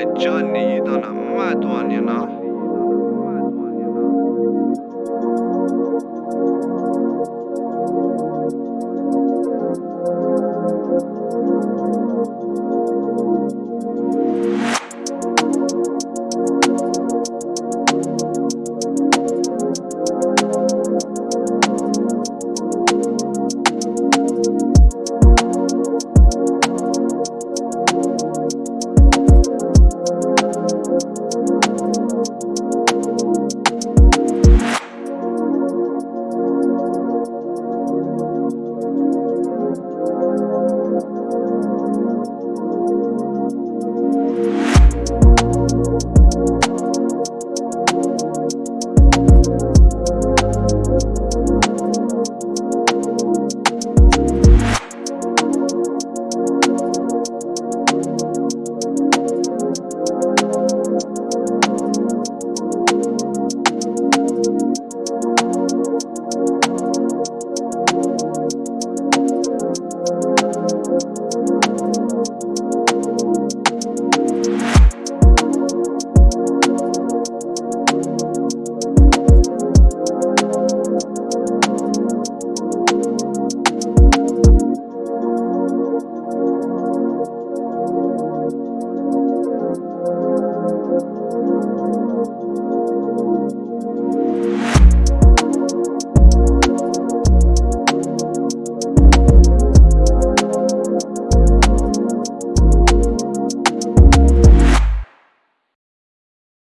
来这里的了蛮多年了。